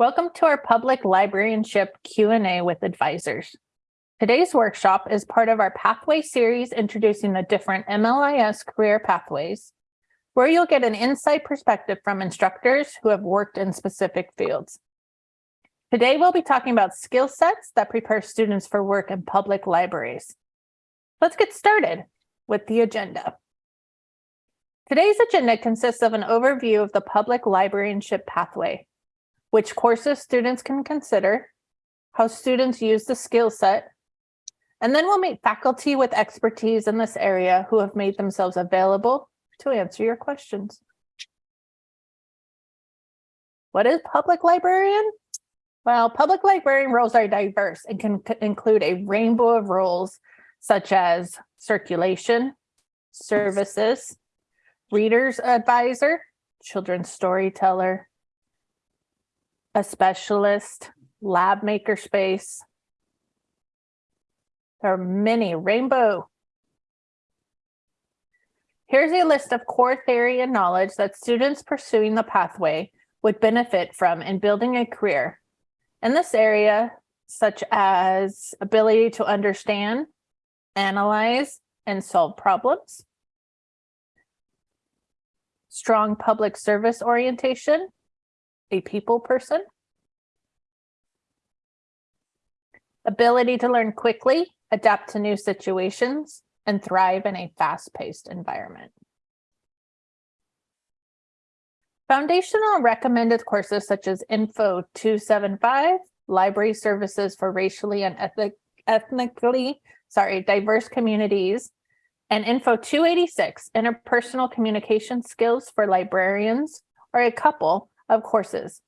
Welcome to our public librarianship Q&A with advisors. Today's workshop is part of our pathway series introducing the different MLIS career pathways, where you'll get an insight perspective from instructors who have worked in specific fields. Today, we'll be talking about skill sets that prepare students for work in public libraries. Let's get started with the agenda. Today's agenda consists of an overview of the public librarianship pathway, which courses students can consider, how students use the skill set, and then we'll meet faculty with expertise in this area who have made themselves available to answer your questions. What is public librarian? Well, public librarian roles are diverse and can include a rainbow of roles such as circulation, services, reader's advisor, children's storyteller, a specialist, lab maker space. There are many rainbow. Here's a list of core theory and knowledge that students pursuing the pathway would benefit from in building a career. In this area, such as ability to understand, analyze, and solve problems, strong public service orientation, a people person, ability to learn quickly, adapt to new situations, and thrive in a fast-paced environment. Foundational recommended courses such as Info 275, Library Services for Racially and Ethnic, Ethnically sorry, Diverse Communities, and Info 286, Interpersonal Communication Skills for Librarians, are a couple of courses.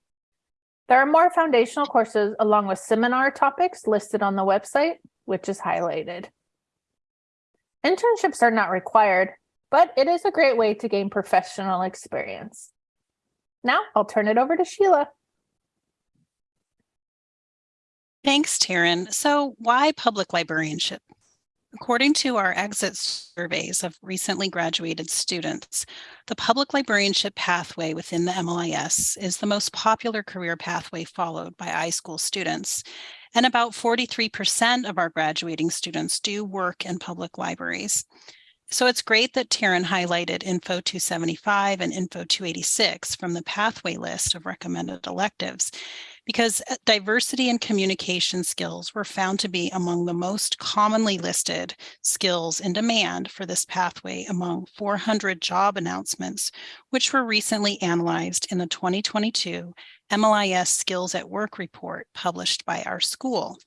There are more foundational courses along with seminar topics listed on the website, which is highlighted. Internships are not required, but it is a great way to gain professional experience. Now I'll turn it over to Sheila. Thanks, Taryn. So why public librarianship? According to our exit surveys of recently graduated students, the public librarianship pathway within the MLIS is the most popular career pathway followed by iSchool students. And about 43% of our graduating students do work in public libraries. So it's great that Taryn highlighted Info 275 and Info 286 from the pathway list of recommended electives because uh, diversity and communication skills were found to be among the most commonly listed skills in demand for this pathway among 400 job announcements, which were recently analyzed in the 2022 MLIS Skills at Work report published by our school.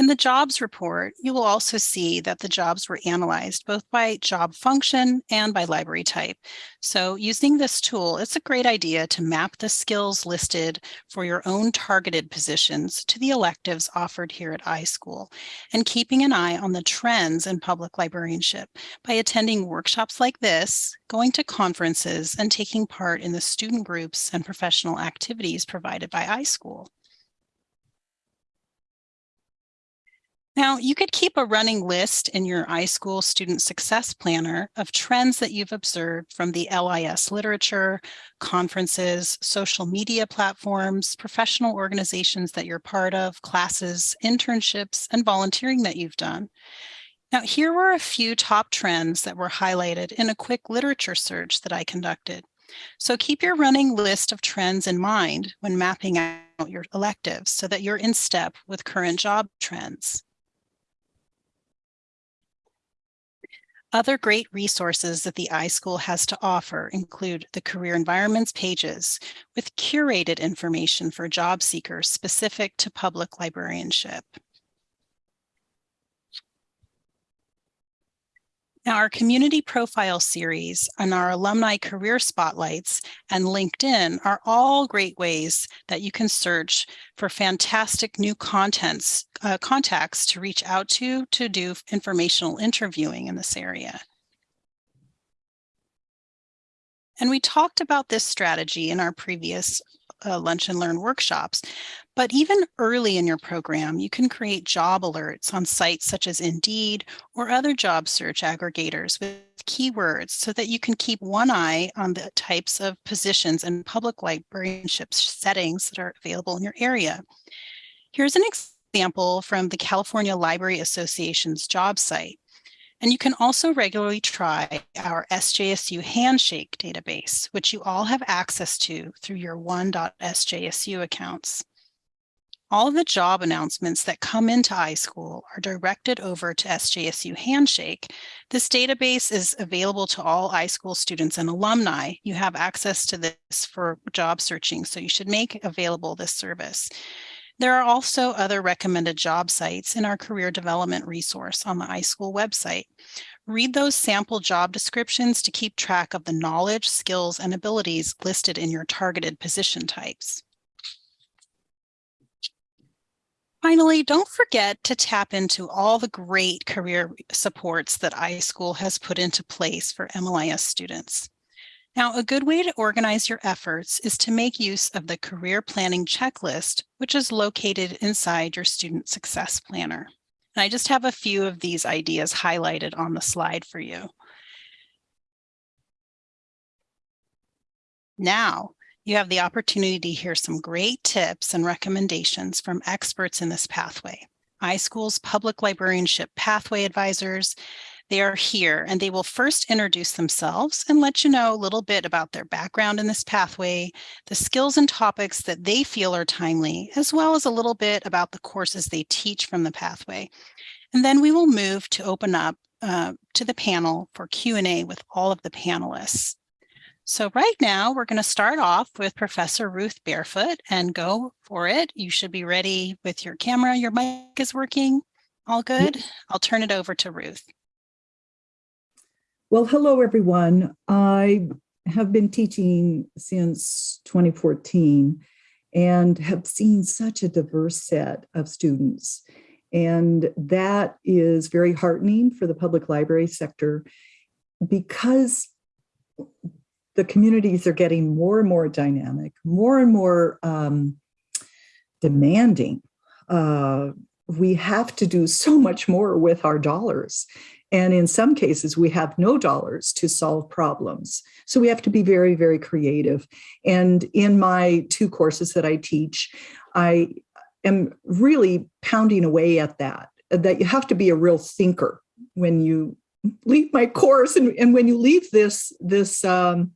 In the jobs report, you will also see that the jobs were analyzed both by job function and by library type. So using this tool, it's a great idea to map the skills listed for your own targeted positions to the electives offered here at iSchool and keeping an eye on the trends in public librarianship by attending workshops like this, going to conferences, and taking part in the student groups and professional activities provided by iSchool. Now, you could keep a running list in your iSchool Student Success Planner of trends that you've observed from the LIS literature, conferences, social media platforms, professional organizations that you're part of, classes, internships, and volunteering that you've done. Now, here were a few top trends that were highlighted in a quick literature search that I conducted. So keep your running list of trends in mind when mapping out your electives so that you're in step with current job trends. Other great resources that the iSchool has to offer include the Career Environments pages with curated information for job seekers specific to public librarianship. Now, our community profile series and our alumni career spotlights and LinkedIn are all great ways that you can search for fantastic new contents, uh, contacts to reach out to to do informational interviewing in this area. And we talked about this strategy in our previous uh, lunch and learn workshops. But even early in your program, you can create job alerts on sites such as Indeed or other job search aggregators with keywords so that you can keep one eye on the types of positions and public librarianship settings that are available in your area. Here's an example from the California Library Association's job site. And you can also regularly try our SJSU Handshake database, which you all have access to through your one.sjsu accounts. All of the job announcements that come into iSchool are directed over to SJSU Handshake. This database is available to all iSchool students and alumni. You have access to this for job searching, so you should make available this service. There are also other recommended job sites in our career development resource on the iSchool website. Read those sample job descriptions to keep track of the knowledge, skills, and abilities listed in your targeted position types. Finally, don't forget to tap into all the great career supports that iSchool has put into place for MLIS students. Now, a good way to organize your efforts is to make use of the career planning checklist, which is located inside your student success planner. And I just have a few of these ideas highlighted on the slide for you. Now, you have the opportunity to hear some great tips and recommendations from experts in this pathway. iSchool's public librarianship pathway advisors they are here and they will first introduce themselves and let you know a little bit about their background in this pathway, the skills and topics that they feel are timely, as well as a little bit about the courses they teach from the pathway. And then we will move to open up uh, to the panel for Q&A with all of the panelists. So right now we're going to start off with Professor Ruth Barefoot and go for it. You should be ready with your camera. Your mic is working. All good? I'll turn it over to Ruth. Well, hello, everyone. I have been teaching since 2014 and have seen such a diverse set of students. And that is very heartening for the public library sector because the communities are getting more and more dynamic, more and more um, demanding. Uh, we have to do so much more with our dollars. And in some cases, we have no dollars to solve problems. So we have to be very, very creative. And in my two courses that I teach, I am really pounding away at that, that you have to be a real thinker when you leave my course and, and when you leave this, this, um,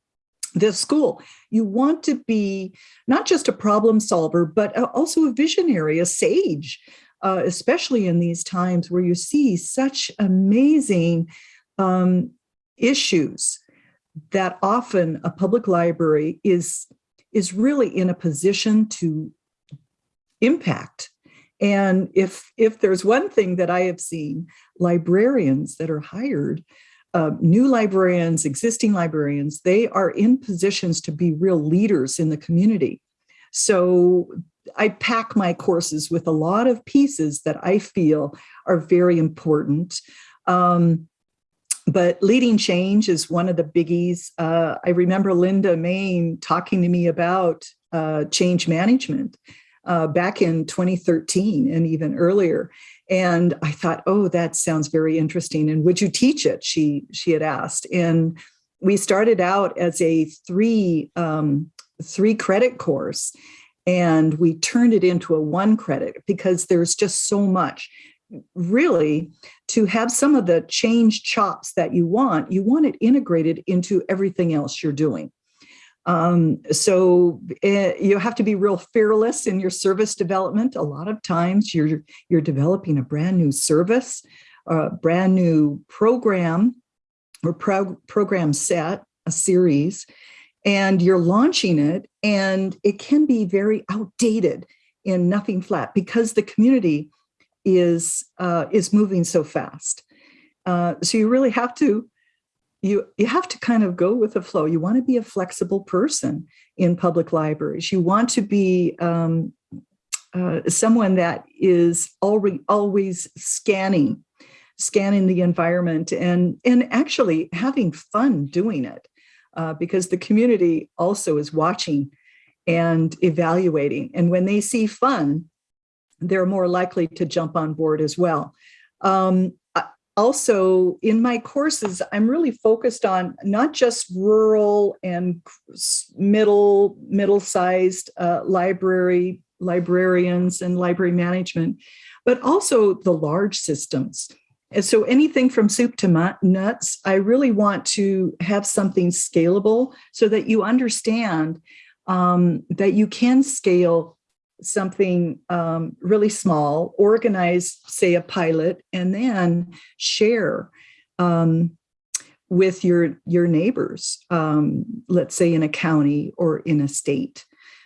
this school. You want to be not just a problem solver, but also a visionary, a sage, uh, especially in these times where you see such amazing um, issues that often a public library is, is really in a position to impact. And if, if there's one thing that I have seen, librarians that are hired, uh, new librarians, existing librarians, they are in positions to be real leaders in the community. So I pack my courses with a lot of pieces that I feel are very important. Um, but leading change is one of the biggies. Uh, I remember Linda Main talking to me about uh, change management uh, back in 2013 and even earlier. And I thought, oh, that sounds very interesting. And would you teach it? She she had asked. And we started out as a three um, three credit course and we turned it into a one credit because there's just so much really to have some of the change chops that you want you want it integrated into everything else you're doing um, so uh, you have to be real fearless in your service development a lot of times you're you're developing a brand new service a brand new program or pro program set a series and you're launching it and it can be very outdated in nothing flat because the community is uh, is moving so fast. Uh, so you really have to you you have to kind of go with the flow. You want to be a flexible person in public libraries. You want to be um, uh, someone that is already always scanning scanning the environment and and actually having fun doing it uh, because the community also is watching and evaluating. And when they see fun, they're more likely to jump on board as well. Um, also, in my courses, I'm really focused on not just rural and middle middle-sized uh, library librarians and library management, but also the large systems. And so anything from soup to nuts, I really want to have something scalable so that you understand um, that you can scale something um, really small, organize, say, a pilot, and then share um, with your your neighbors, um, let's say in a county or in a state.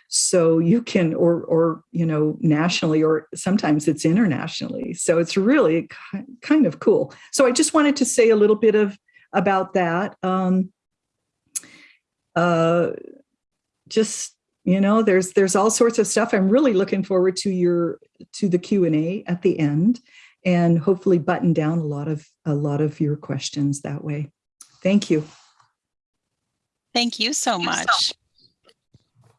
So you can, or or you know, nationally, or sometimes it's internationally. So it's really kind of cool. So I just wanted to say a little bit of about that. Um, uh, just you know there's there's all sorts of stuff. I'm really looking forward to your to the q and a at the end and hopefully button down a lot of a lot of your questions that way. Thank you. Thank you so much.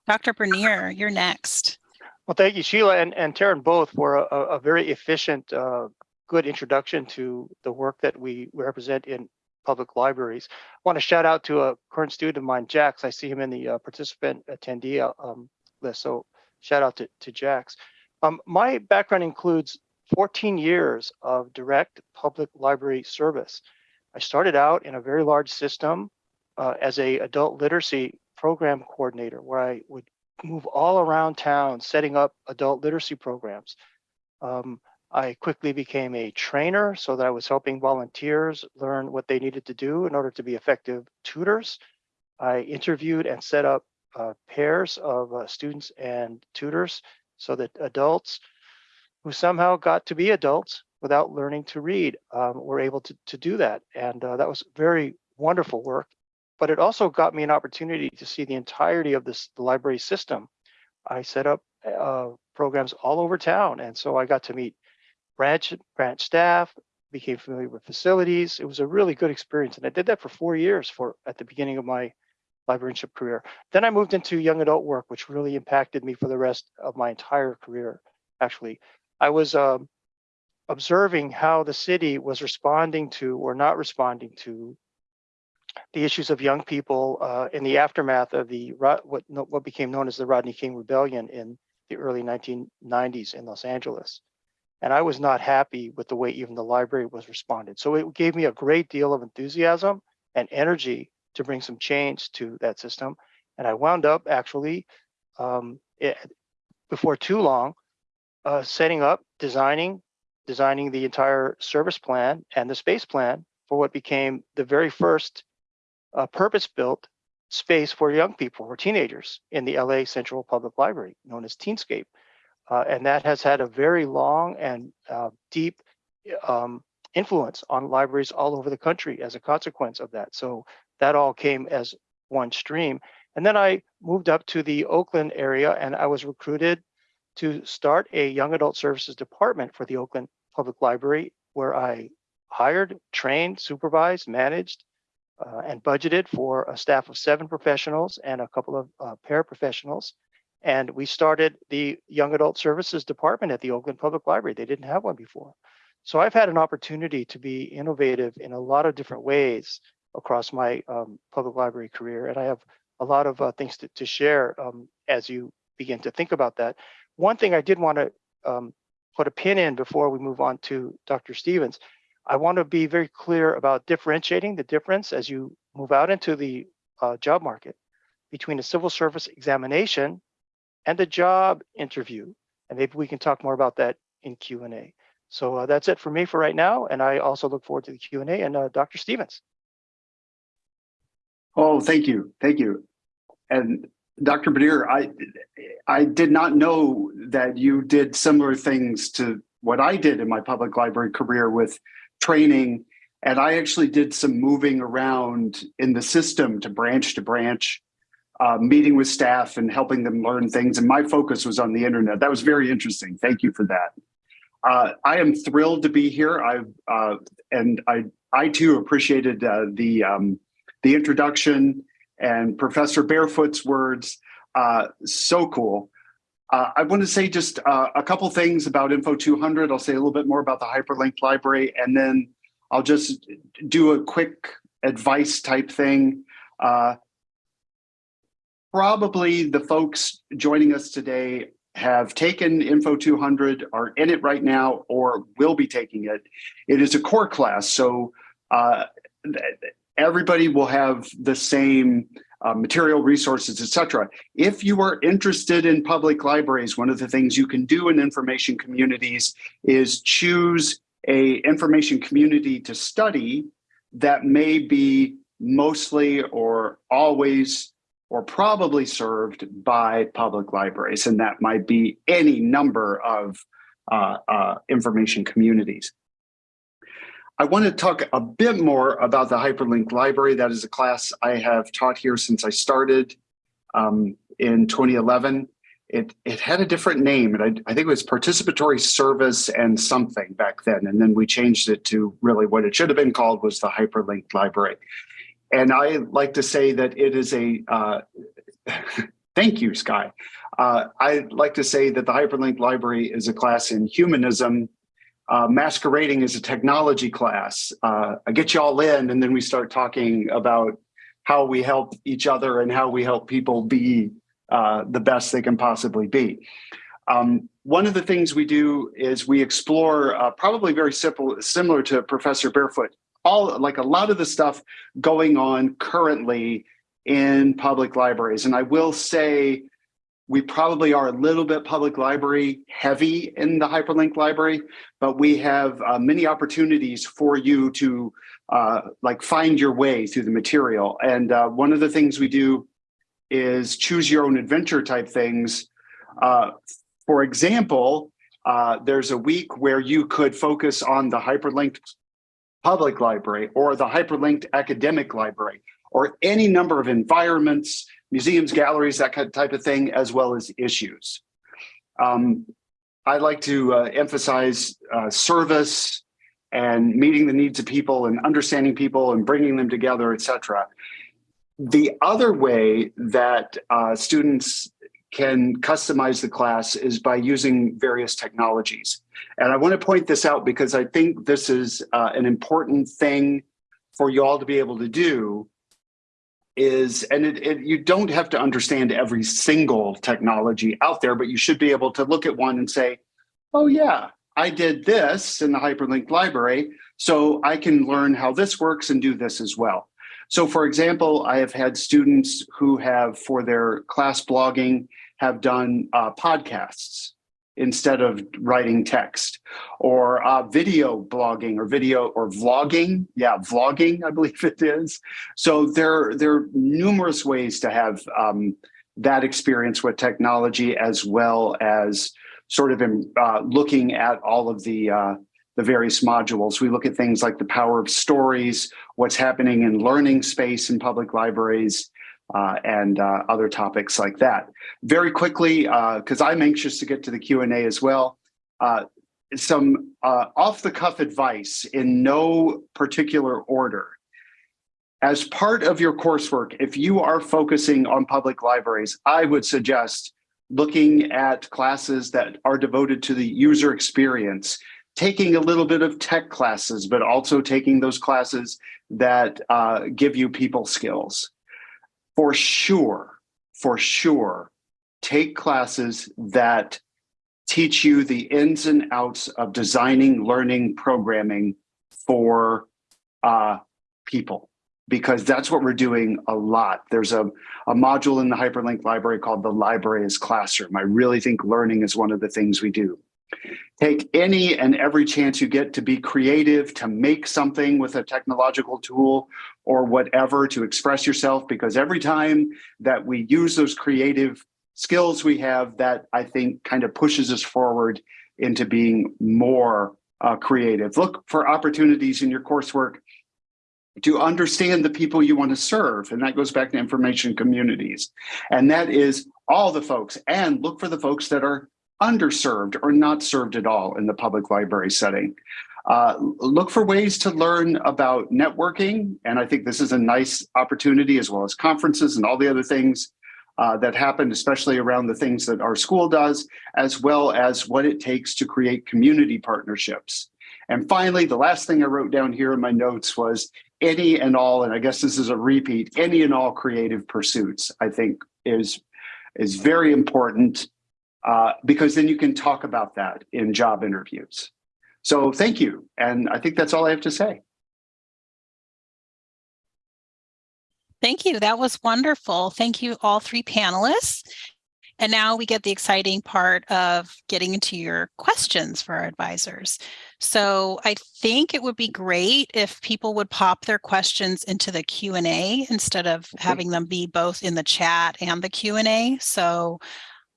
Dr bernier you're next. Well thank you sheila and and Taryn both for a, a very efficient uh, good introduction to the work that we represent in public libraries. I want to shout out to a current student of mine, Jax. I see him in the uh, participant attendee uh, um, list. So shout out to, to Jax. Um, my background includes 14 years of direct public library service. I started out in a very large system uh, as a adult literacy program coordinator where I would move all around town setting up adult literacy programs. Um, I quickly became a trainer so that I was helping volunteers learn what they needed to do in order to be effective tutors. I interviewed and set up uh, pairs of uh, students and tutors so that adults who somehow got to be adults without learning to read um, were able to, to do that. And uh, that was very wonderful work. But it also got me an opportunity to see the entirety of this the library system. I set up uh, programs all over town. And so I got to meet branch branch staff, became familiar with facilities. It was a really good experience. And I did that for four years for at the beginning of my librarianship career. Then I moved into young adult work, which really impacted me for the rest of my entire career. Actually, I was um, observing how the city was responding to or not responding to the issues of young people uh, in the aftermath of the what what became known as the Rodney King Rebellion in the early 1990s in Los Angeles. And I was not happy with the way even the library was responded. So it gave me a great deal of enthusiasm and energy to bring some change to that system. And I wound up actually, um, it, before too long, uh, setting up, designing, designing the entire service plan and the space plan for what became the very first uh, purpose-built space for young people or teenagers in the LA Central Public Library, known as Teenscape. Uh, and that has had a very long and uh, deep um, influence on libraries all over the country as a consequence of that. So that all came as one stream. And then I moved up to the Oakland area and I was recruited to start a young adult services department for the Oakland Public Library, where I hired, trained, supervised, managed, uh, and budgeted for a staff of seven professionals and a couple of uh, paraprofessionals and we started the Young Adult Services Department at the Oakland Public Library. They didn't have one before. So I've had an opportunity to be innovative in a lot of different ways across my um, public library career. And I have a lot of uh, things to, to share um, as you begin to think about that. One thing I did want to um, put a pin in before we move on to Dr. Stephens, I want to be very clear about differentiating the difference as you move out into the uh, job market between a civil service examination and the job interview. And maybe we can talk more about that in Q&A. So uh, that's it for me for right now. And I also look forward to the Q&A and uh, Dr. Stephens. Oh, thank you. Thank you. And Dr. Bernier, I, I did not know that you did similar things to what I did in my public library career with training. And I actually did some moving around in the system to branch to branch uh, meeting with staff and helping them learn things. And my focus was on the internet. That was very interesting. Thank you for that. Uh, I am thrilled to be here. I uh, and I I too appreciated uh, the um, the introduction and Professor Barefoot's words. Uh, so cool. Uh, I want to say just a couple things about Info 200. I'll say a little bit more about the hyperlinked library, and then I'll just do a quick advice type thing. Uh, probably the folks joining us today have taken Info 200, are in it right now, or will be taking it. It is a core class, so uh, everybody will have the same uh, material resources, etc. If you are interested in public libraries, one of the things you can do in information communities is choose a information community to study that may be mostly or always or probably served by public libraries, and that might be any number of uh, uh, information communities. I want to talk a bit more about the Hyperlinked Library. That is a class I have taught here since I started um, in 2011. It, it had a different name, and I, I think it was Participatory Service and something back then, and then we changed it to really what it should have been called was the Hyperlinked Library. And I like to say that it is a, uh, thank you, Sky. Uh, I like to say that the Hyperlink Library is a class in humanism, uh, masquerading as a technology class. Uh, I get you all in, and then we start talking about how we help each other and how we help people be uh, the best they can possibly be. Um, one of the things we do is we explore, uh, probably very simple, similar to Professor Barefoot, all like a lot of the stuff going on currently in public libraries. And I will say we probably are a little bit public library heavy in the hyperlink library, but we have uh, many opportunities for you to uh, like find your way through the material. And uh, one of the things we do is choose your own adventure type things. Uh, for example, uh, there's a week where you could focus on the hyperlinked public library or the hyperlinked academic library or any number of environments, museums, galleries, that kind of type of thing, as well as issues. Um, I like to uh, emphasize uh, service and meeting the needs of people and understanding people and bringing them together, et cetera. The other way that uh, students can customize the class is by using various technologies. And I want to point this out because I think this is uh, an important thing for you all to be able to do is, and it, it, you don't have to understand every single technology out there, but you should be able to look at one and say, oh yeah, I did this in the hyperlinked library, so I can learn how this works and do this as well. So for example, I have had students who have, for their class blogging, have done uh, podcasts instead of writing text or uh, video blogging or video or vlogging. Yeah, vlogging, I believe it is. So there, there are numerous ways to have um, that experience with technology as well as sort of in, uh, looking at all of the uh, the various modules. We look at things like the power of stories, what's happening in learning space in public libraries, uh, and uh, other topics like that. Very quickly, because uh, I'm anxious to get to the Q&A as well, uh, some uh, off-the-cuff advice in no particular order. As part of your coursework, if you are focusing on public libraries, I would suggest looking at classes that are devoted to the user experience, taking a little bit of tech classes, but also taking those classes that uh, give you people skills for sure, for sure, take classes that teach you the ins and outs of designing, learning, programming for uh, people, because that's what we're doing a lot. There's a, a module in the Hyperlink library called the Library as Classroom. I really think learning is one of the things we do. Take any and every chance you get to be creative, to make something with a technological tool or whatever to express yourself, because every time that we use those creative skills we have, that I think kind of pushes us forward into being more uh, creative. Look for opportunities in your coursework to understand the people you want to serve. And that goes back to information communities. And that is all the folks and look for the folks that are underserved or not served at all in the public library setting. Uh, look for ways to learn about networking. And I think this is a nice opportunity as well as conferences and all the other things. uh, that happen, especially around the things that our school does, as well as what it takes to create community partnerships. And finally, the last thing I wrote down here in my notes was any and all, and I guess this is a repeat, any and all creative pursuits, I think is, is very important uh, because then you can talk about that in job interviews. So thank you. And I think that's all I have to say. Thank you. That was wonderful. Thank you, all three panelists. And now we get the exciting part of getting into your questions for our advisors. So I think it would be great if people would pop their questions into the Q&A instead of having them be both in the chat and the Q&A. So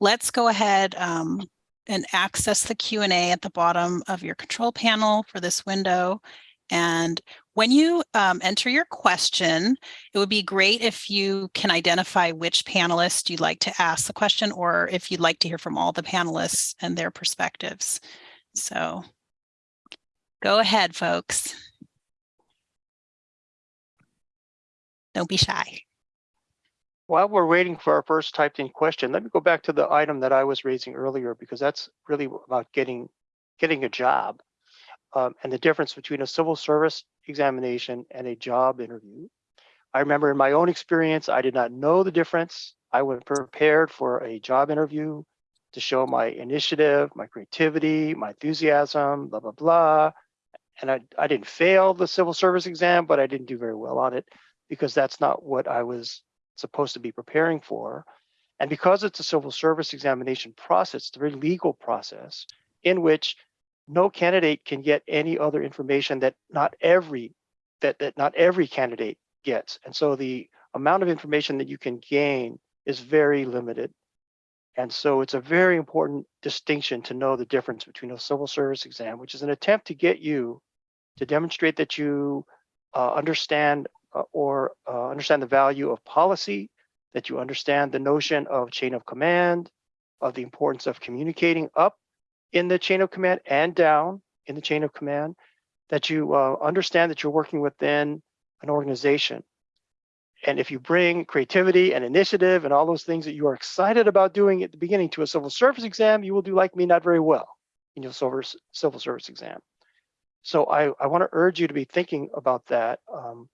let's go ahead um, and access the Q&A at the bottom of your control panel for this window. And when you um, enter your question, it would be great if you can identify which panelist you'd like to ask the question or if you'd like to hear from all the panelists and their perspectives. So go ahead, folks. Don't be shy. While we're waiting for our first typed in question, let me go back to the item that I was raising earlier because that's really about getting getting a job um, and the difference between a civil service examination and a job interview. I remember in my own experience, I did not know the difference. I was prepared for a job interview to show my initiative, my creativity, my enthusiasm, blah, blah, blah. And I, I didn't fail the civil service exam, but I didn't do very well on it because that's not what I was supposed to be preparing for. And because it's a civil service examination process, it's a very legal process in which no candidate can get any other information that not every that, that not every candidate gets. And so the amount of information that you can gain is very limited. And so it's a very important distinction to know the difference between a civil service exam, which is an attempt to get you to demonstrate that you uh, understand or uh, understand the value of policy, that you understand the notion of chain of command, of the importance of communicating up in the chain of command and down in the chain of command, that you uh, understand that you're working within an organization. And if you bring creativity and initiative and all those things that you are excited about doing at the beginning to a civil service exam, you will do like me not very well in your civil service exam. So I, I want to urge you to be thinking about that. Um,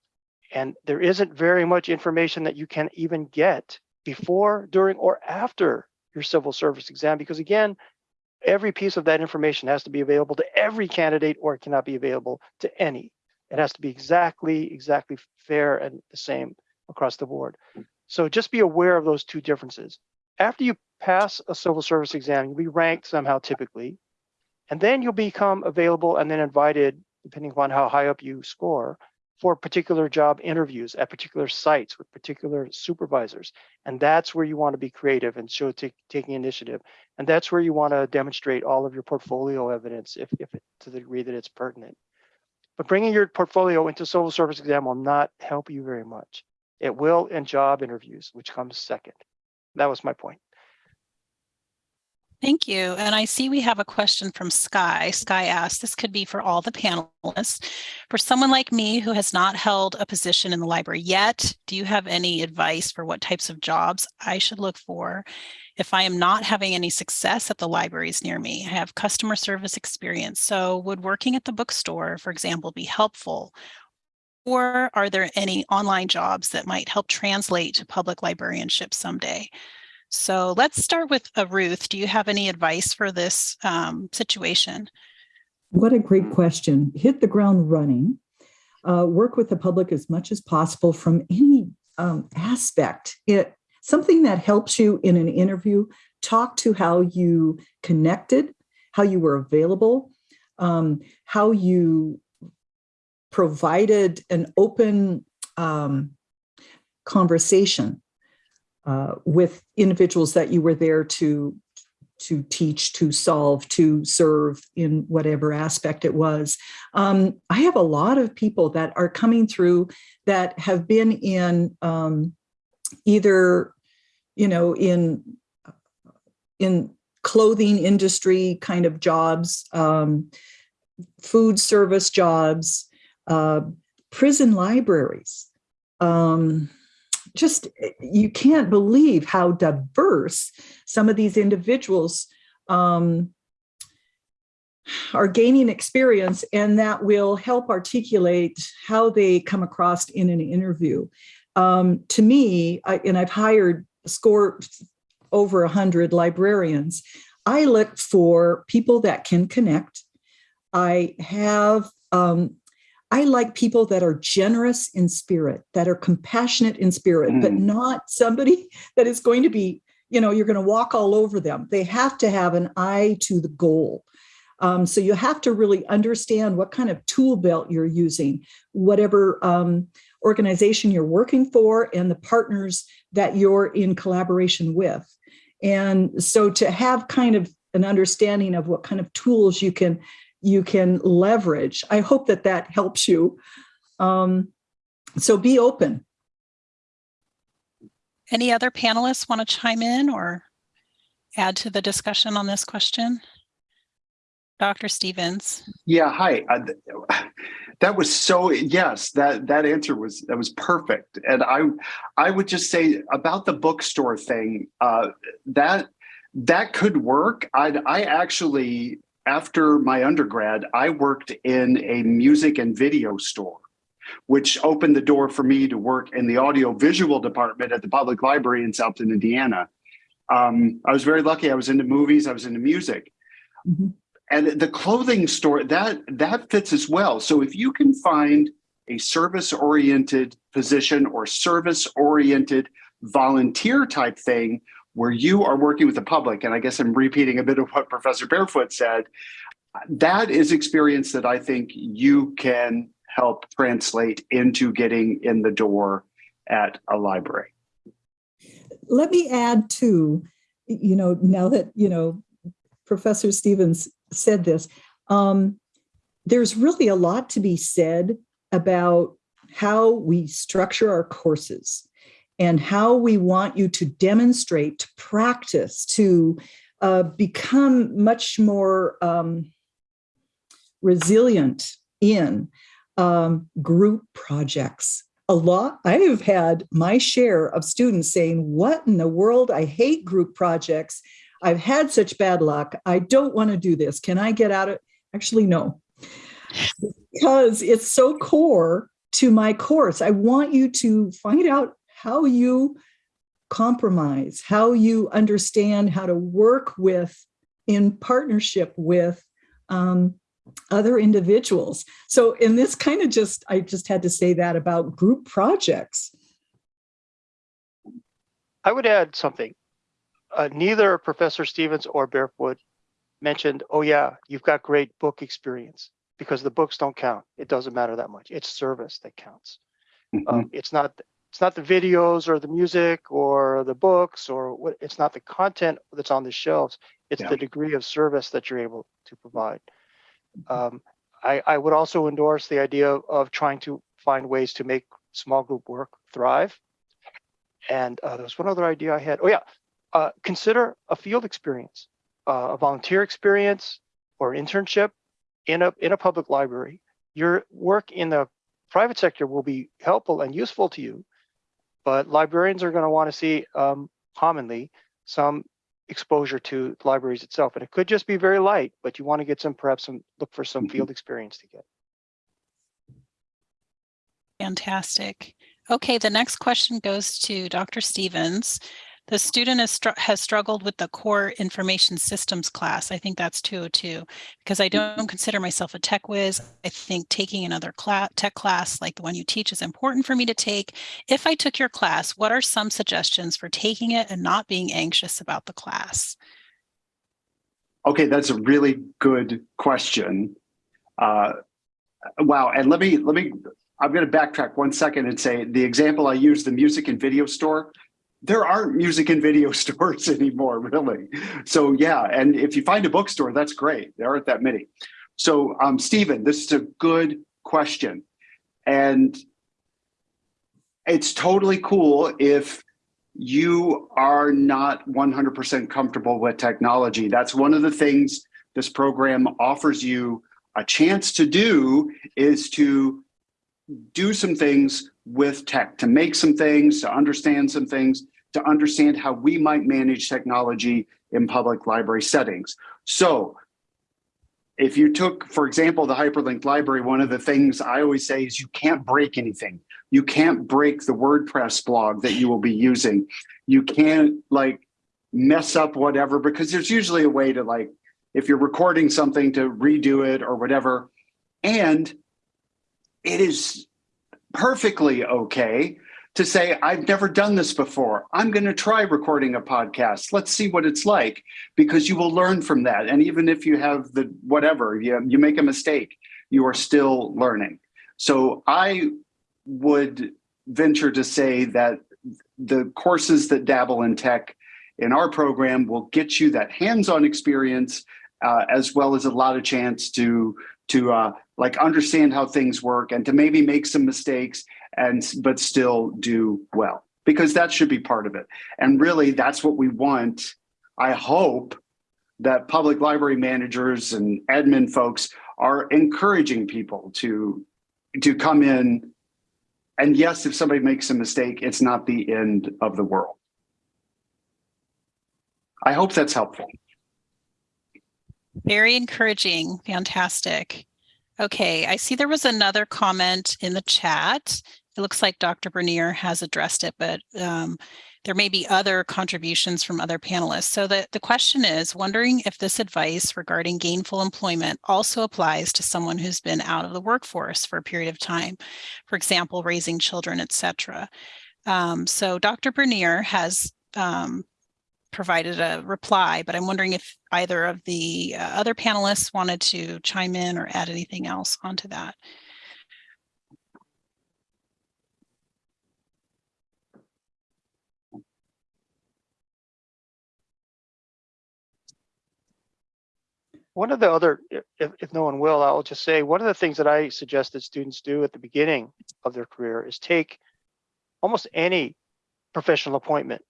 and there isn't very much information that you can even get before, during, or after your civil service exam, because again, every piece of that information has to be available to every candidate or it cannot be available to any. It has to be exactly, exactly fair and the same across the board. So just be aware of those two differences. After you pass a civil service exam, you'll be ranked somehow typically, and then you'll become available and then invited, depending upon how high up you score, for particular job interviews at particular sites with particular supervisors. And that's where you want to be creative and show taking initiative. And that's where you want to demonstrate all of your portfolio evidence if, if it, to the degree that it's pertinent. But bringing your portfolio into civil service exam will not help you very much. It will in job interviews, which comes second. That was my point. Thank you. And I see we have a question from Sky. Sky asked, this could be for all the panelists. For someone like me who has not held a position in the library yet, do you have any advice for what types of jobs I should look for if I am not having any success at the libraries near me? I have customer service experience. So would working at the bookstore, for example, be helpful? Or are there any online jobs that might help translate to public librarianship someday? So let's start with uh, Ruth. Do you have any advice for this um, situation? What a great question. Hit the ground running. Uh, work with the public as much as possible from any um, aspect. It something that helps you in an interview. Talk to how you connected, how you were available, um, how you provided an open um, conversation uh, with individuals that you were there to to teach, to solve, to serve in whatever aspect it was. Um, I have a lot of people that are coming through that have been in um, either, you know, in in clothing industry kind of jobs, um, food service jobs, uh, prison libraries, um, just you can't believe how diverse some of these individuals um, are gaining experience and that will help articulate how they come across in an interview. Um, to me, I, and I've hired score over a hundred librarians, I look for people that can connect. I have, um, I like people that are generous in spirit, that are compassionate in spirit, but Mm. not somebody that is going to be, you know, you're going to walk all over them. They have to have an eye to the goal. Um, so you have to really understand what kind of tool belt you're using, whatever um, organization you're working for and the partners that you're in collaboration with. And so to have kind of an understanding of what kind of tools you can you can leverage, I hope that that helps you. Um, so be open. Any other panelists want to chime in or add to the discussion on this question? Dr. Stephens. Yeah, hi. Uh, that was so yes, that that answer was that was perfect. And I I would just say about the bookstore thing, uh, that that could work. I I actually after my undergrad, I worked in a music and video store, which opened the door for me to work in the audio visual department at the public library in South Bend, Indiana. Um, I was very lucky. I was into movies. I was into music. Mhm. And the clothing store that that fits as well. So if you can find a service oriented position or service oriented volunteer type thing where you are working with the public, and I guess I'm repeating a bit of what Professor Barefoot said, that is experience that I think you can help translate into getting in the door at a library. Let me add to, you know, now that, you know, Professor Stephens said this, um, there's really a lot to be said about how we structure our courses and how we want you to demonstrate, to practice, to uh, become much more um, resilient in um, group projects. A lot, I have had my share of students saying, What in the world? I hate group projects. I've had such bad luck. I don't want to do this. Can I get out of Actually, no, because it's so core to my course. I want you to find out how you compromise, how you understand how to work with, in partnership with um, other individuals. So, in this kind of just, I just had to say that about group projects. I would add something. Uh, neither Professor Stephens or Barefoot mentioned, oh yeah, you've got great book experience because the books don't count. It doesn't matter that much. It's service that counts. Mhm. Um, it's not it's not the videos or the music or the books or what it's not the content that's on the shelves. It's Yeah. the degree of service that you're able to provide. Um, I, I would also endorse the idea of, of trying to find ways to make small group work thrive. And uh, there was one other idea I had. Oh yeah, uh, consider a field experience, uh, a volunteer experience, or internship in a in a public library. Your work in the private sector will be helpful and useful to you, but librarians are going to want to see um, commonly some exposure to libraries itself, and it could just be very light, but you want to get some perhaps some look for some Mhm. field experience to get. Fantastic. Okay, the next question goes to Dr. Stephens. The student has, str- has struggled with the core information systems class. I think that's 202 because I don't consider myself a tech whiz. I think taking another class, tech class like the one you teach is important for me to take. If I took your class, what are some suggestions for taking it and not being anxious about the class? Okay, that's a really good question. Uh, wow, and let me let me. I'm going to backtrack one second and say the example I used, the music and video store. There aren't music and video stores anymore, really. So yeah, and if you find a bookstore, that's great. There aren't that many. So, um, Stephen, this is a good question, and it's totally cool if you are not 100% comfortable with technology. That's one of the things this program offers you a chance to do is to do some things with tech, to make some things, to understand some things, to understand how we might manage technology in public library settings. So if you took, for example, the hyperlinked library, one of the things I always say is you can't break anything. You can't break the WordPress blog that you will be using. You can't like mess up whatever, because there's usually a way to like, if you're recording something to redo it or whatever. And it is perfectly okay to say, I've never done this before. I'm going to try recording a podcast. Let's see what it's like, because you will learn from that. And even if you have the whatever, you, you make a mistake, you are still learning. So I would venture to say that the courses that dabble in tech in our program will get you that hands-on experience uh, as well as a lot of chance to to uh, like understand how things work and to maybe make some mistakes and but still do well because that should be part of it. And really that's what we want. I hope that public library managers and admin folks are encouraging people to to come in and yes, if somebody makes a mistake, it's not the end of the world. I hope that's helpful. Very encouraging. Fantastic. Okay, I see there was another comment in the chat. It looks like Dr. Bernier has addressed it, but um, there may be other contributions from other panelists. So the, the question is, wondering if this advice regarding gainful employment also applies to someone who's been out of the workforce for a period of time, for example, raising children, etc. Um, so Dr. Bernier has um, provided a reply, but I'm wondering if either of the uh, other panelists wanted to chime in or add anything else onto that. One of the other, if, if no one will, I'll just say, one of the things that I suggest that students do at the beginning of their career is take almost any professional appointment,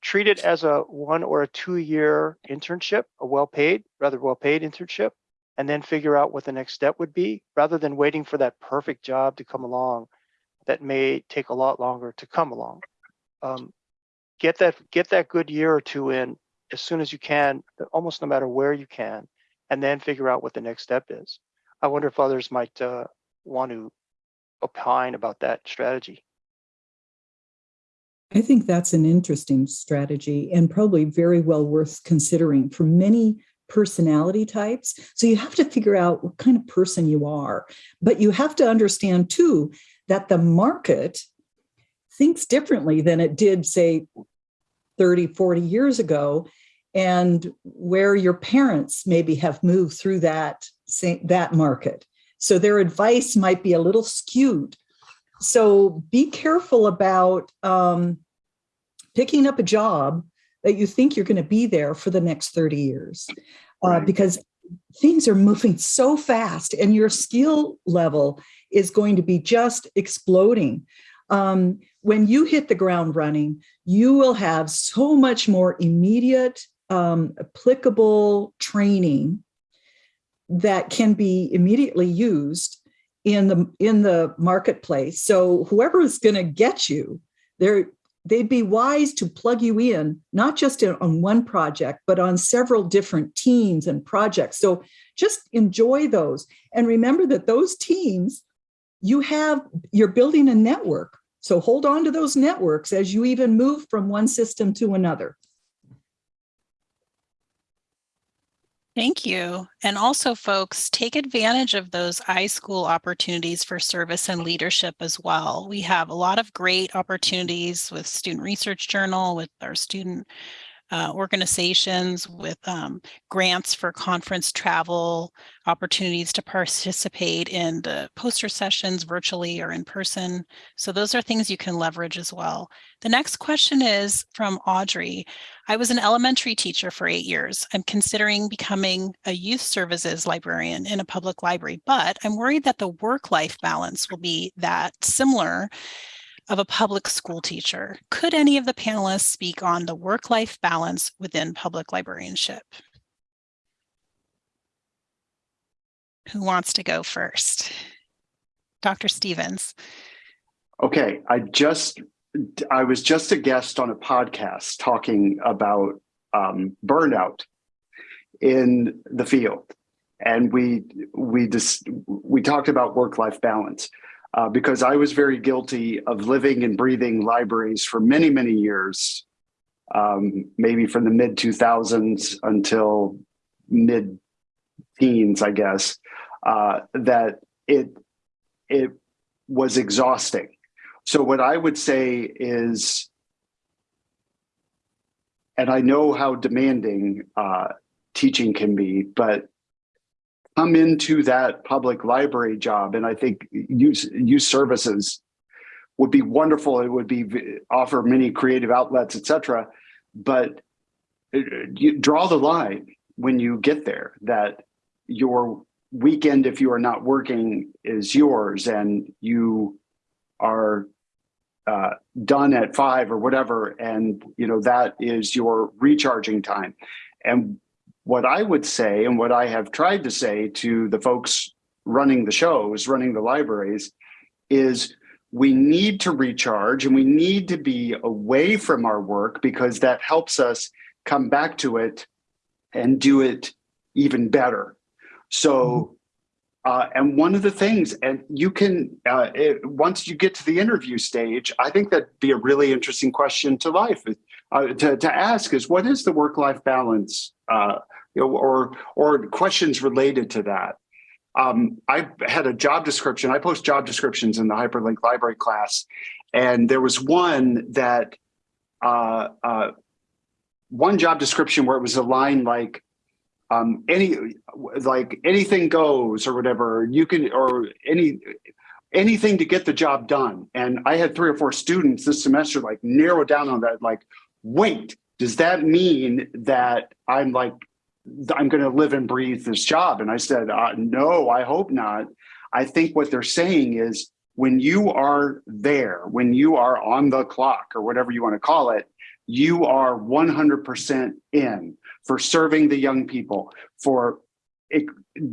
treat it as a one or a two year internship, a well-paid, rather well-paid internship, and then figure out what the next step would be rather than waiting for that perfect job to come along that may take a lot longer to come along. Um, get that get that good year or two in as soon as you can, almost no matter where you can, and then figure out what the next step is. I wonder if others might uh, want to opine about that strategy. I think that's an interesting strategy and probably very well worth considering for many personality types. So you have to figure out what kind of person you are, but you have to understand too that the market thinks differently than it did say 30, 40 years ago and where your parents maybe have moved through that, that market. So their advice might be a little skewed. So be careful about um, picking up a job that you think you're going to be there for the next 30 years uh, right. because things are moving so fast and your skill level is going to be just exploding. Um, when you hit the ground running, you will have so much more immediate um, applicable training that can be immediately used in the in the marketplace. So whoever is going to get you, they're they'd be wise to plug you in, not just in, on one project, but on several different teams and projects. So just enjoy those. And remember that those teams, you have, you're building a network. So hold on to those networks as you even move from one system to another. Thank you. And also, folks, take advantage of those iSchool opportunities for service and leadership as well. We have a lot of great opportunities with Student Research Journal, with our student uh, organizations with um, grants for conference travel, opportunities to participate in the poster sessions virtually or in person. So those are things you can leverage as well. The next question is from Audrey. I was an elementary teacher for eight years. I'm considering becoming a youth services librarian in a public library, but I'm worried that the work-life balance will be that similar of a public school teacher. Could any of the panelists speak on the work-life balance within public librarianship? Who wants to go first? Dr. Stephens. Okay, I just I was just a guest on a podcast talking about um, burnout in the field, and we we just we talked about work life balance uh, because I was very guilty of living and breathing libraries for many many years, um, maybe from the mid two thousands until mid teens, I guess. Uh, that it it was exhausting so what I would say is, and I know how demanding uh, teaching can be, but come into that public library job, and I think use youth services would be wonderful. It would be offer many creative outlets, etc. But uh, you draw the line when you get there that your weekend, if you are not working, is yours, and you are uh, done at five or whatever, and you know that is your recharging time. And what I would say, and what I have tried to say to the folks running the shows, running the libraries, is we need to recharge and we need to be away from our work because that helps us come back to it and do it even better. So uh, and one of the things, and you can, uh, it, once you get to the interview stage, I think that'd be a really interesting question to life uh, to, to ask is what is the work-life balance uh, you know, or, or questions related to that. Um, I had a job description. I post job descriptions in the Hyperlink Library class, and there was one that uh, uh, one job description where it was a line like, um, any like anything goes or whatever you can or any anything to get the job done and i had three or four students this semester like narrow down on that like wait does that mean that i'm like i'm going to live and breathe this job and i said uh, no i hope not i think what they're saying is when you are there when you are on the clock or whatever you want to call it you are 100% in for serving the young people, for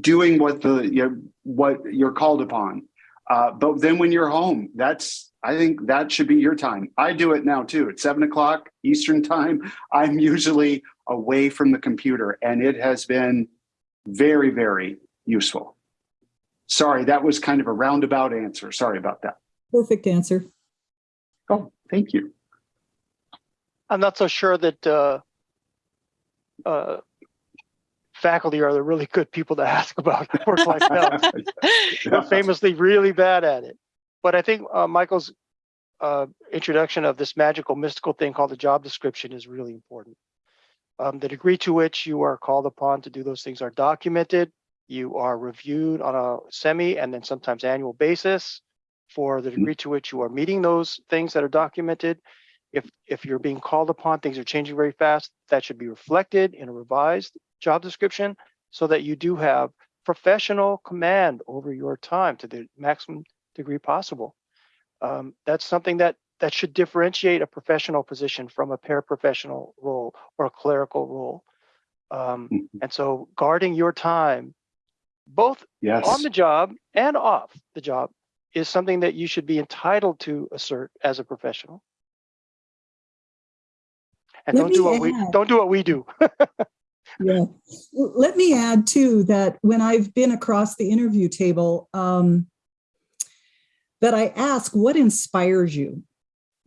doing what the you know, what you're called upon. Uh, but then when you're home, that's I think that should be your time. I do it now too. At seven o'clock Eastern time, I'm usually away from the computer, and it has been very very useful. Sorry, that was kind of a roundabout answer. Sorry about that. Perfect answer. Oh, thank you. I'm not so sure that uh, uh, faculty are the really good people to ask about work-life balance. They're famously really bad at it. But I think uh, Michael's uh, introduction of this magical, mystical thing called the job description is really important. Um, the degree to which you are called upon to do those things are documented. You are reviewed on a semi and then sometimes annual basis for the degree to which you are meeting those things that are documented if if you're being called upon, things are changing very fast, that should be reflected in a revised job description so that you do have professional command over your time to the maximum degree possible. Um, that's something that that should differentiate a professional position from a paraprofessional role or a clerical role. Um, Mhm. and so guarding your time, both Yes. on the job and off the job, is something that you should be entitled to assert as a professional. And Let don't do me what we don't do what we do. Yeah. Let me add too that when I've been across the interview table, um, that I ask what inspires you.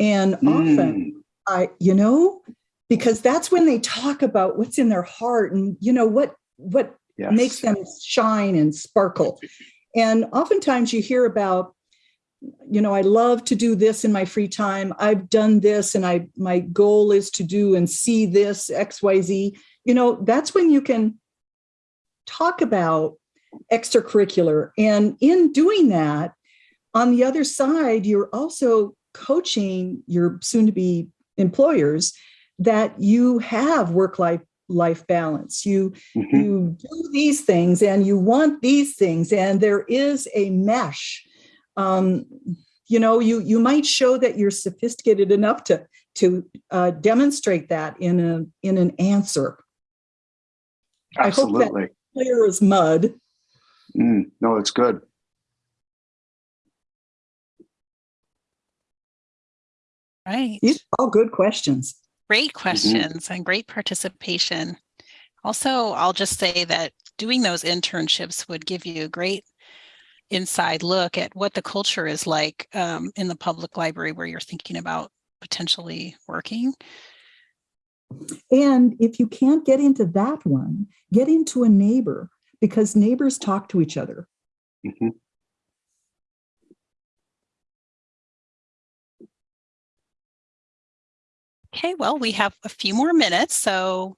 And often Mm, I, you know, because that's when they talk about what's in their heart and, you know, what, what yes. makes them shine and sparkle. And oftentimes you hear about, you know, I love to do this in my free time. I've done this and I my goal is to do and see this XYZ. You know, that's when you can talk about extracurricular. And in doing that, on the other side, you're also coaching your soon to be employers that you have work life life balance. You Mhm. you do these things and you want these things and there is a mesh um, you know you you might show that you're sophisticated enough to to uh, demonstrate that in a in an answer I hope that- Absolutely. clear as mud Mm, no, it's good. Right. These are all good questions. Great questions and great participation. Also, I'll just say that doing those internships would give you a great inside look at what the culture is like um, in the public library where you're thinking about potentially working. And if you can't get into that one, get into a neighbor because neighbors talk to each other. Mhm. Okay, well, we have a few more minutes, so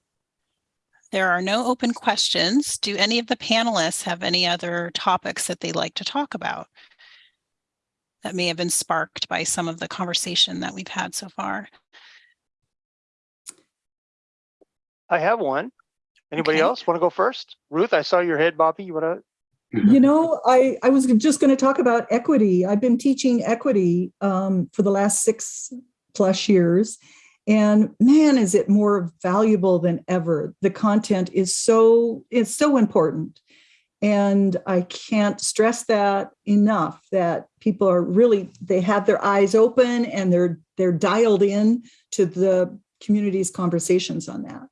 there are no open questions. Do any of the panelists have any other topics that they'd like to talk about? That may have been sparked by some of the conversation that we've had so far. I have one. Anybody Okay. else want to go first? Ruth, I saw your head, Bobby. You want to? You know, I, I was just going to talk about equity. I've been teaching equity um, for the last six plus years. And man, is it more valuable than ever. The content is so, it's so important. And I can't stress that enough that people are really, they have their eyes open and they're, they're dialed in to the community's conversations on that.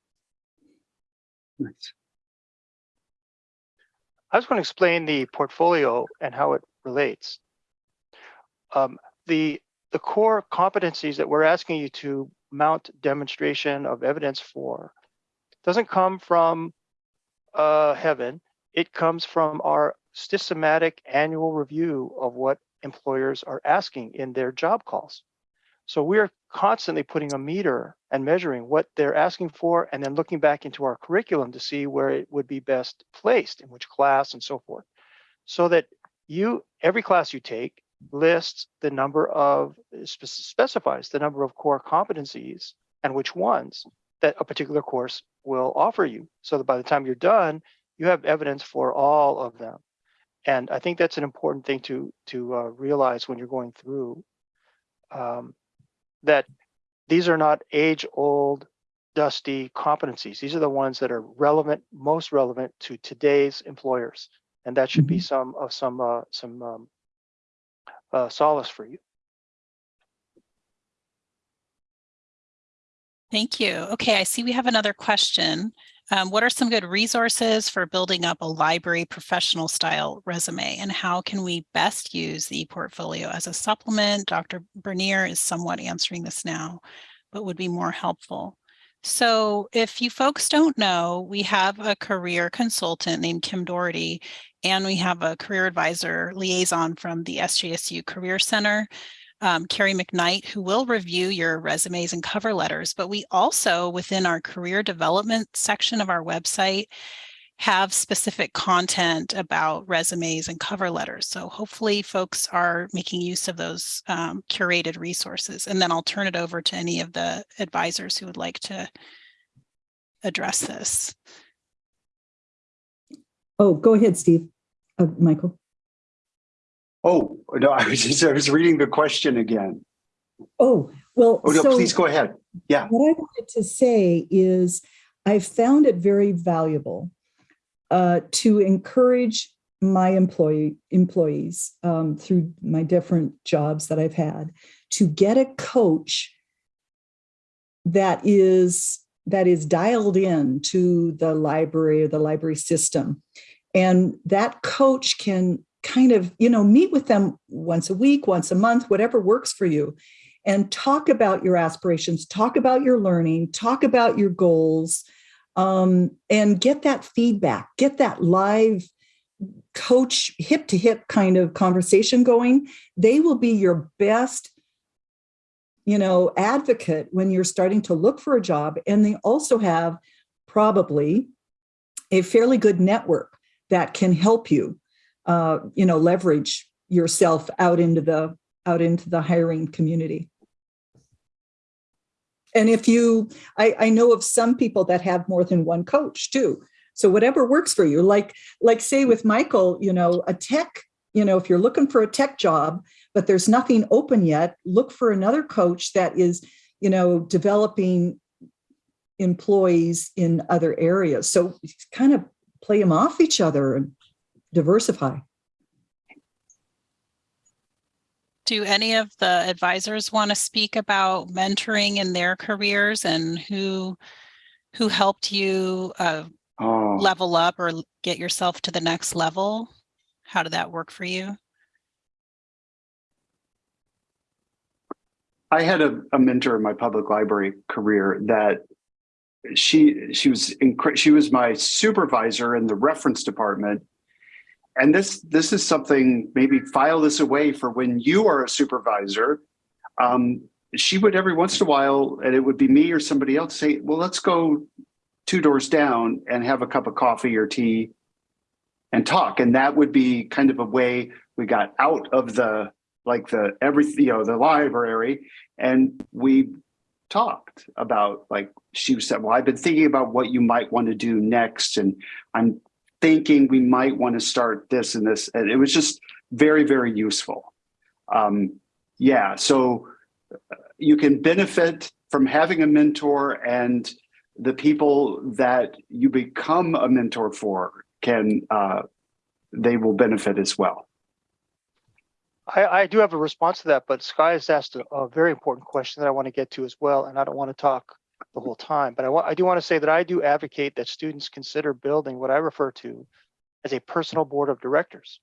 Nice. I was going to explain the portfolio and how it relates. Um, the the core competencies that we're asking you to mount demonstration of evidence for doesn't come from uh, heaven. It comes from our systematic annual review of what employers are asking in their job calls. So we're constantly putting a meter and measuring what they're asking for and then looking back into our curriculum to see where it would be best placed in which class and so forth. So that you, every class you take lists the number of, specifies the number of core competencies and which ones that a particular course will offer you. So that by the time you're done, you have evidence for all of them. And I think that's an important thing to, to uh, realize when you're going through um, that these are not age old, dusty competencies. These are the ones that are relevant, most relevant to today's employers. And that should be some of some uh, some um, uh, solace for you. Thank you. Okay, I see we have another question. Um, what are some good resources for building up a library professional style resume and how can we best use the portfolio as a supplement? Dr. Bernier is somewhat answering this now, but would be more helpful. So if you folks don't know, we have a career consultant named Kim Doherty, and we have a career advisor liaison from the SJSU Career Center um, Carrie McKnight, who will review your resumes and cover letters. But we also, within our career development section of our website, have specific content about resumes and cover letters. So hopefully folks are making use of those um, curated resources. And then I'll turn it over to any of the advisors who would like to address this. Oh, go ahead, Steve. Uh, Michael. Oh, no, I was just, I was reading the question again. Oh, well, Oh, no, so please go ahead. Yeah. What I wanted to say is I found it very valuable uh, to encourage my employee employees um, through my different jobs that I've had to get a coach that is that is dialed in to the library or the library system. And that coach can kind of you know meet with them once a week once a month whatever works for you and talk about your aspirations talk about your learning talk about your goals um, and get that feedback get that live coach hip to hip kind of conversation going. They will be your best you know advocate when you're starting to look for a job. And they also have probably a fairly good network that can help you uh, you know leverage yourself out into the out into the hiring community and if you I, I know of some people that have more than one coach too. So whatever works for you like like say with michael you know a tech you know if you're looking for a tech job but there's nothing open yet look for another coach that is you know developing employees in other areas. So kind of play them off each other and diversify Do any of the advisors want to speak about mentoring in their careers and who who helped you uh, Oh, level up or get yourself to the next level? How did that work for you? I had a, a mentor in my public library career that she she was she was my supervisor in the reference department. And this this is something maybe file this away for when you are a supervisor. Um, she would every once in a while, and it would be me or somebody else say, "Well, let's go two doors down and have a cup of coffee or tea and talk." And that would be kind of a way we got out of the like the every you know the library and we talked about like she said well i've been thinking about what you might want to do next and i'm thinking we might want to start this and this and it was just very very useful. Um yeah so uh, you can benefit from having a mentor and the people that you become a mentor for can uh they will benefit as well. I, I do have a response to that, but Sky has asked a, a very important question that I want to get to as well, and I don't want to talk the whole time. But I I do want to say that I do advocate that students consider building what I refer to as a personal board of directors.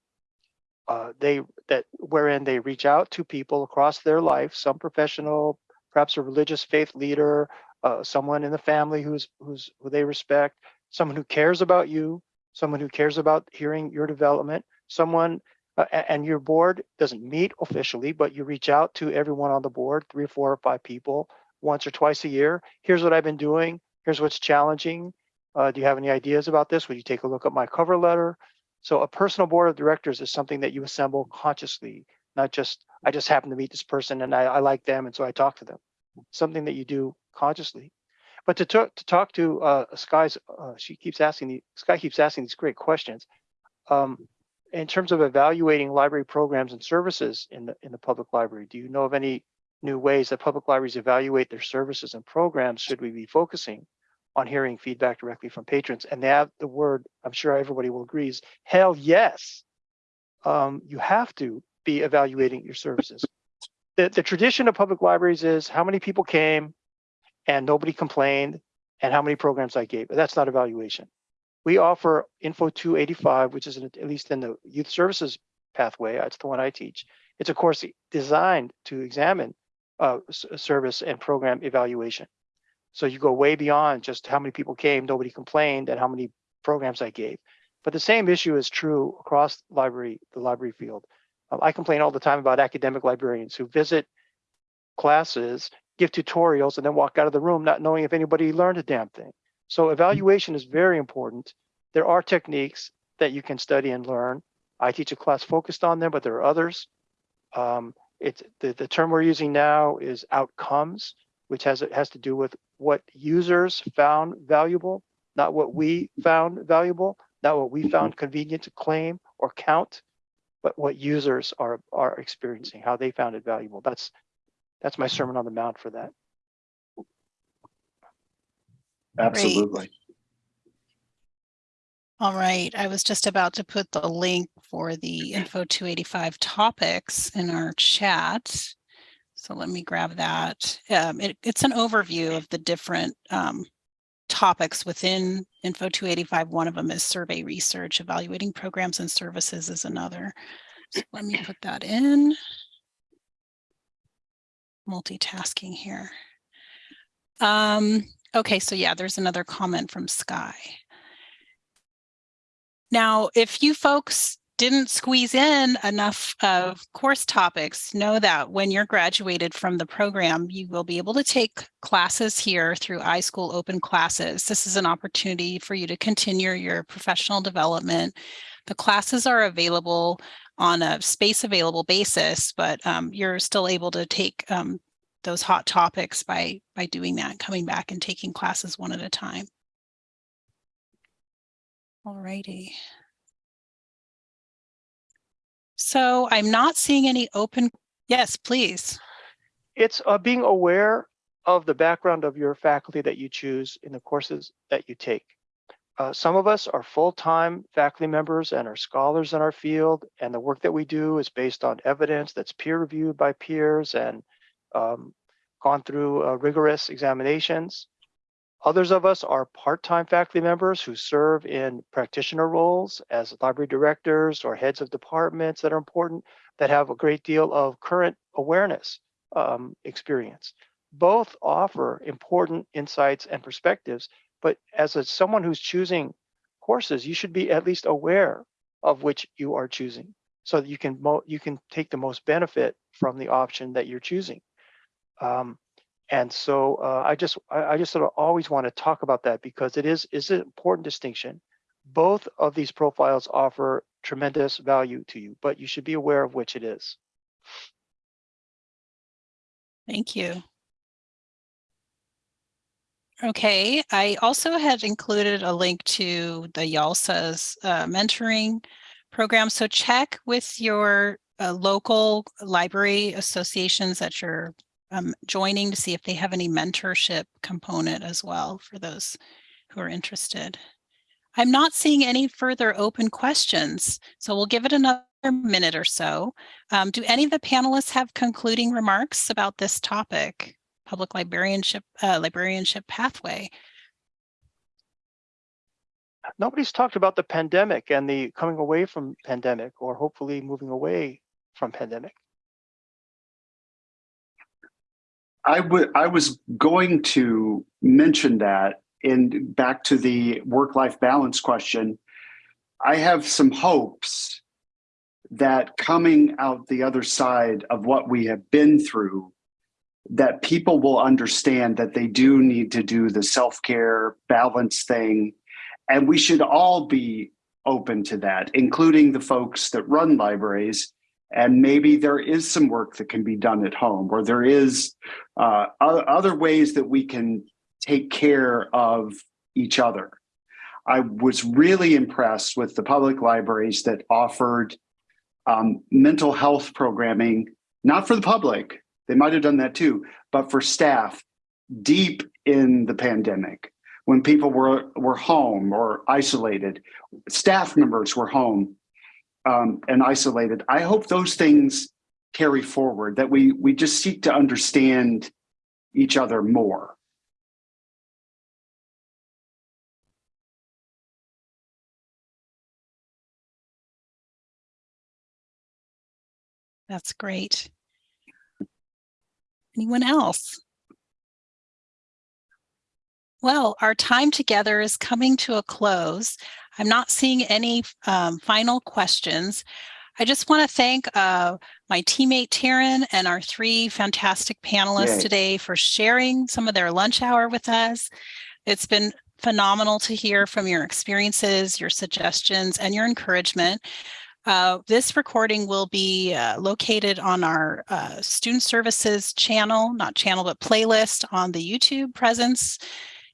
Uh, they that wherein they reach out to people across their life, some professional, perhaps a religious faith leader, uh, someone in the family who's who's who they respect, someone who cares about you, someone who cares about hearing your development, someone uh, and your board doesn't meet officially, but you reach out to everyone on the board, three or four or five people, once or twice a year. Here's what I've been doing. Here's what's challenging. Uh, do you have any ideas about this? Would you take a look at my cover letter? So a personal board of directors is something that you assemble consciously, not just I just happen to meet this person and I, I like them and so I talk to them. Something that you do consciously. But to talk to talk to uh, Sky's, uh, she keeps asking the Sky keeps asking these great questions. Um, in terms of evaluating library programs and services in the in the public library, do you know of any new ways that public libraries evaluate their services and programs? Should we be focusing on hearing feedback directly from patrons? And they have the word, I'm sure everybody will agree, is hell yes. Um, you have to be evaluating your services. The, the tradition of public libraries is how many people came and nobody complained and how many programs I gave. But that's not evaluation. We offer Info 285, which is in- at least in the youth services pathway. That's the one I teach. It's a course designed to examine uh, service and program evaluation. So you go way beyond just how many people came, nobody complained, and how many programs I gave. But the same issue is true across library, the library field. Um, I complain all the time about academic librarians who visit classes, give tutorials, and then walk out of the room not knowing if anybody learned a damn thing. So evaluation is very important. There are techniques that you can study and learn. I teach a class focused on them, but there are others. Um, it's the, the term we're using now is outcomes, which has it has to do with what users found valuable, not what we found valuable, not what we mm-hmm. found convenient to claim or count, but what users are are experiencing, how they found it valuable. That's that's my sermon on the mount for that. absolutely All right, I was just about to put the link for the Info 285 topics in our chat. So let me grab that. Um, it- it's an overview of the different um, topics within Info 285. One of them is survey research, evaluating programs and services is another. So let me put that in. Multitasking here. Um, okay, so yeah, there's another comment from Sky. Now, if you folks didn't squeeze in enough of course topics, know that when you're graduated from the program, you will be able to take classes here through iSchool Open Classes. This is an opportunity for you to continue your professional development. The classes are available on a space available basis, but um, you're still able to take um, those hot topics by by doing that, coming back and taking classes one at a time. All righty. So I'm not seeing any open, yes, please. It's uh, being aware of the background of your faculty that you choose in the courses that you take. uh, some of us are full-time faculty members and are scholars in our field, and the work that we do is based on evidence that's peer-reviewed by peers and um, gone through uh, rigorous examinations. Others of us are part-time faculty members who serve in practitioner roles as library directors or heads of departments that are important, that have a great deal of current awareness um, experience. Both offer important insights and perspectives but as a, someone who's choosing courses, you should be at least aware of which you are choosing so that you can you can take the most benefit from the option that you're choosing. Um, and so uh, I just I, I just sort of always want to talk about that because it is is an important distinction. Both of these profiles offer tremendous value to you, but you should be aware of which it is. Thank you. Okay, I also had included a link to the YALSA's uh, mentoring program. So check with your uh, local library associations that you're um, joining to see if they have any mentorship component as well for those who are interested. I'm not seeing any further open questions, so we'll give it another minute or so. Um, do any of the panelists have concluding remarks about this topic? public librarianship uh, librarianship pathway. Nobody's talked about the pandemic and the coming away from pandemic or hopefully moving away from pandemic. I would I was going to mention that in back to the work-life balance question. I have some hopes that coming out the other side of what we have been through that people will understand that they do need to do the self-care balance thing and we should all be open to that including the folks that run libraries and maybe there is some work that can be done at home or there is uh, other ways that we can take care of each other. I was really impressed with the public libraries that offered um, mental health programming not for the public they might have done that too, but for staff deep in the pandemic, when people were were home or isolated, staff members were home um, and isolated. I hope those things carry forward. That we we just seek to understand each other more. That's great. Anyone else? Well, our time together is coming to a close. I'm not seeing any um, final questions. I just want to thank uh, my teammate Taryn and our three fantastic panelists Yay. today for sharing some of their lunch hour with us. It's been phenomenal to hear from your experiences, your suggestions, and your encouragement. Uh, this recording will be uh, located on our uh, student services channel, not channel, but playlist on the YouTube presence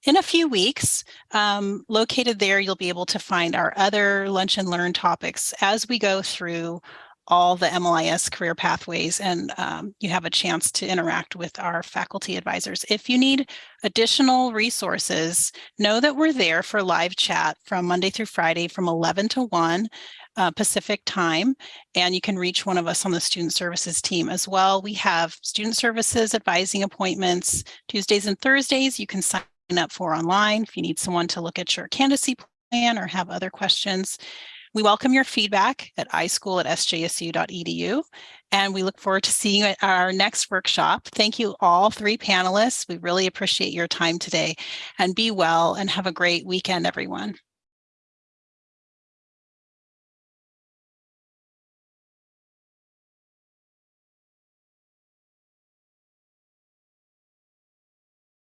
in a few weeks. Um, located there, you'll be able to find our other lunch and learn topics as we go through all the MLIS career pathways and um, you have a chance to interact with our faculty advisors. If you need additional resources, know that we're there for live chat from Monday through Friday from 11 to 1 uh, Pacific time, and you can reach one of us on the student services team as well. We have student services advising appointments Tuesdays and Thursdays. You can sign up for online if you need someone to look at your candidacy plan or have other questions. We welcome your feedback at ischool at sjsu.edu, and we look forward to seeing you at our next workshop. Thank you all three panelists. We really appreciate your time today, and be well and have a great weekend, everyone.